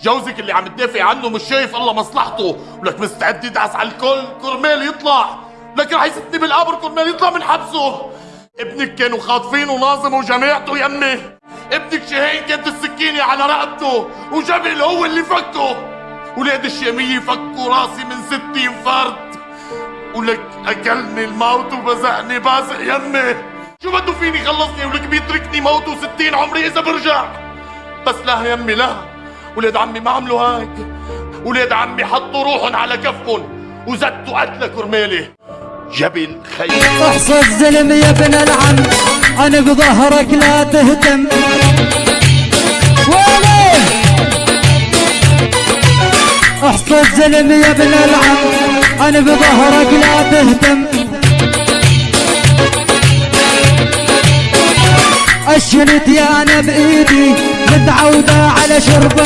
جوزك اللي عم تدافع عنه مش شايف الله مصلحته. ولك مستعد يدعس على الكل كرمال يطلع. لك رح يستني بالقبر كرمال يطلع من حبسه. ابنك كانوا خاطفينه ناظم وجماعته يمي ابنك شاهين كانت السكينة على رقبته وجبل هو اللي فكه. ولاد الشامية فكوا راسي من ستين فرد ولك أكلني الموت وبزقني بازق يمي شو بده فيني خلصني؟ ولك بيتركني موت وستين عمري إذا برجع. بس لا يمي لا. ولاد عمي ما عملوا هيك. ولاد عمي حطوا روحهم على كفهم وزتوا قتلة كرمالي. جبل خير. أحصى الزلم يا ابن العم. أنا بظهرك لا تهتم. ويلي؟ أحصى الزلم يا ابن العم. أنا بظهرك لا تهتم. أشنت يا أنا بإيدي. متعودة على شرب